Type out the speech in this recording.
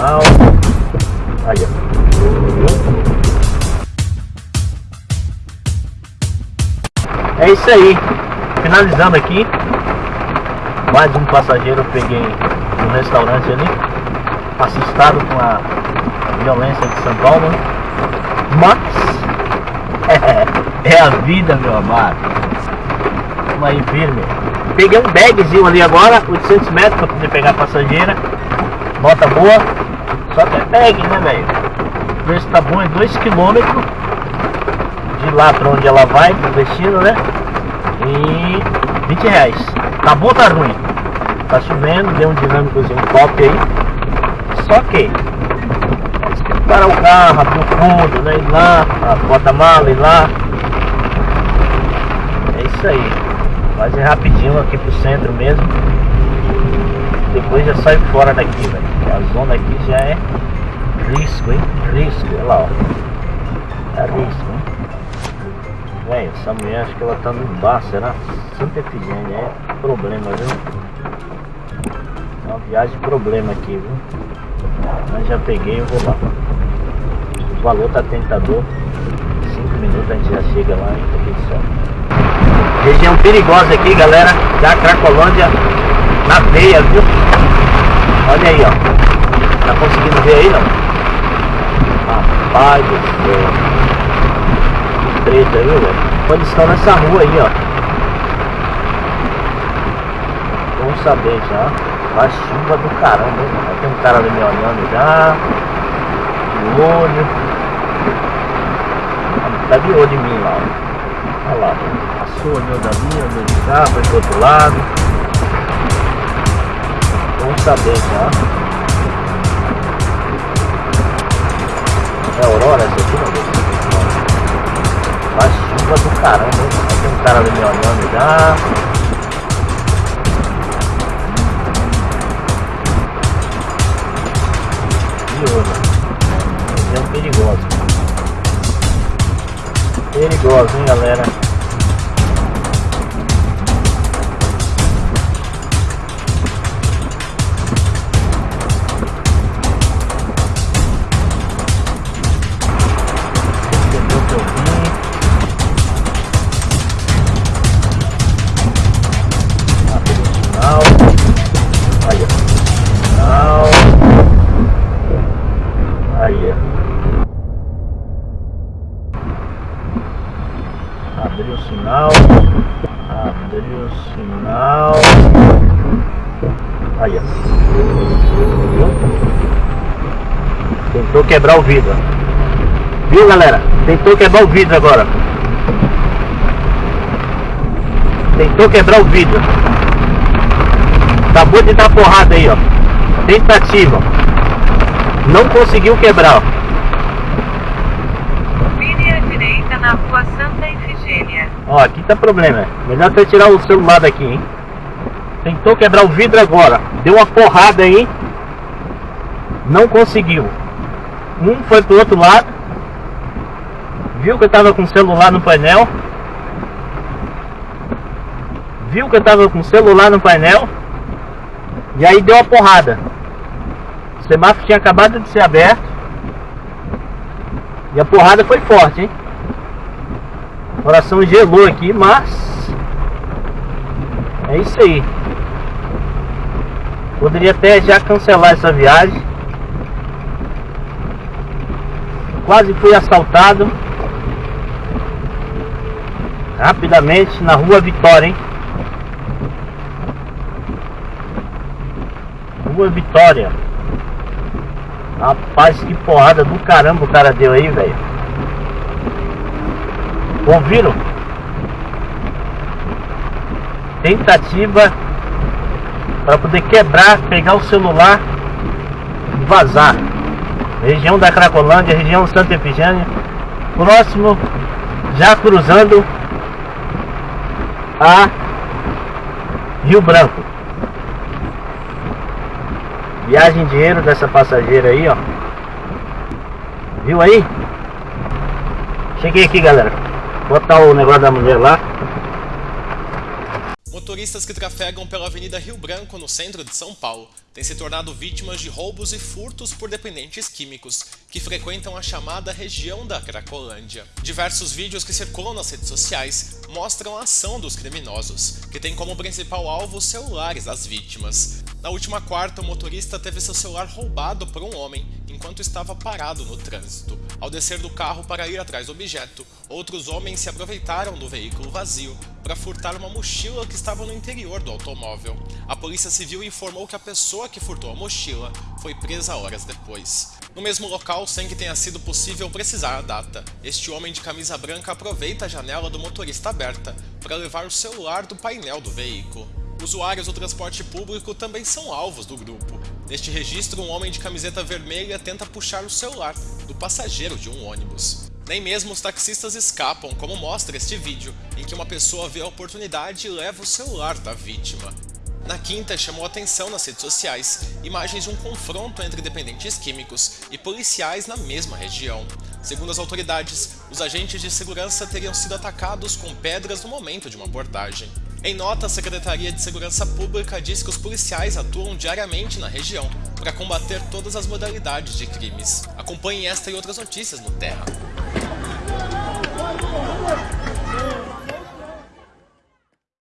sinal. Aí, ó. É isso aí. Finalizando aqui. Mais um passageiro eu peguei no restaurante ali. Assustado com a violência de São Paulo. Mas é a vida, meu amado. Vamos aí firme. Peguei um bagzinho ali agora, 800 metros para poder pegar a passageira. Bota boa. Só que é bag, né, velho? O preço tá bom, é 2 km de lá para onde ela vai, pro destino, né? E 20 reais. Tá bom ou tá ruim? Tá chovendo, deu um dinâmicozinho top aí. Só que parar o carro, abrir o fundo, né? Ir lá, a porta-mala, ir lá. É isso aí. Fazer rapidinho aqui pro centro mesmo. Depois já sai fora daqui, velho. A zona aqui já é risco, hein? Risco, olha lá, ó. É risco, hein? Velho, essa mulher acho que ela tá no bar, será? Santa Efigênia, é problema, viu? É uma viagem problema aqui, viu? Mas já peguei, eu vou lá. O valor tá tentador. 5 minutos a gente já chega lá e tá tudo certo. Região perigosa aqui, galera. Da Cracolândia na veia, viu? Olha aí, ó. Tá conseguindo ver aí, não? Rapaz do céu. Que treta, viu, velho? Estão nessa rua aí, ó. Vamos saber já. A chuva do caramba, hein? Tem um cara ali me olhando já. De olho. Tá de olho em mim lá, ó. Olha lá. Passou, olhou dali, olhou de cá, foi pro outro lado. Vamos saber já. É Aurora essa aqui, não Faz chuva do caramba? Tem um cara ali me olhando já. É perigoso perigosa, hein, galera? Abriu o sinal. Abriu o sinal. Aí, ó. Tentou quebrar o vidro. Viu, galera? Tentou quebrar o vidro agora. Tentou quebrar o vidro. Acabou de dar porrada aí, ó. Tentativa. Não conseguiu quebrar, ó. na rua Santa Efigênia. Ó, aqui tá problema. Melhor você tirar o celular daqui, hein? Tentou quebrar o vidro agora. Deu uma porrada aí. Não conseguiu. Um foi pro outro lado. Viu que eu tava com o celular no painel. Viu que eu tava com o celular no painel. E aí deu uma porrada. O semáforo tinha acabado de ser aberto. E a porrada foi forte, hein? O coração gelou aqui, mas é isso aí. Poderia até já cancelar essa viagem. Quase fui assaltado. Rapidamente na rua Vitória, hein? Rua Vitória. Rapaz, que porrada do caramba o cara deu aí, velho. Ouviram? Tentativa para poder quebrar, pegar o celular e vazar. Região da Cracolândia, região Santa Efigênia. Próximo, já cruzando a Rio Branco. Viagem dinheiro dessa passageira aí, ó. Viu aí? Cheguei aqui, galera botar o negócio da mulher lá. Motoristas que trafegam pela Avenida Rio Branco, no centro de São Paulo, têm se tornado vítimas de roubos e furtos por dependentes químicos, que frequentam a chamada região da Cracolândia. Diversos vídeos que circulam nas redes sociais mostram a ação dos criminosos, que têm como principal alvo os celulares das vítimas. Na última quarta, o motorista teve seu celular roubado por um homem enquanto estava parado no trânsito. Ao descer do carro para ir atrás do objeto, outros homens se aproveitaram do veículo vazio para furtar uma mochila que estava no interior do automóvel. A polícia civil informou que a pessoa que furtou a mochila foi presa horas depois. No mesmo local, sem que tenha sido possível precisar a data, este homem de camisa branca aproveita a janela do motorista aberta para levar o celular do painel do veículo. Usuários do transporte público também são alvos do grupo. Neste registro, um homem de camiseta vermelha tenta puxar o celular do passageiro de um ônibus. Nem mesmo os taxistas escapam, como mostra este vídeo, em que uma pessoa vê a oportunidade e leva o celular da vítima. Na quinta, chamou atenção nas redes sociais imagens de um confronto entre dependentes químicos e policiais na mesma região. Segundo as autoridades, os agentes de segurança teriam sido atacados com pedras no momento de uma abordagem. Em nota, a Secretaria de Segurança Pública diz que os policiais atuam diariamente na região para combater todas as modalidades de crimes. Acompanhe esta e outras notícias no Terra.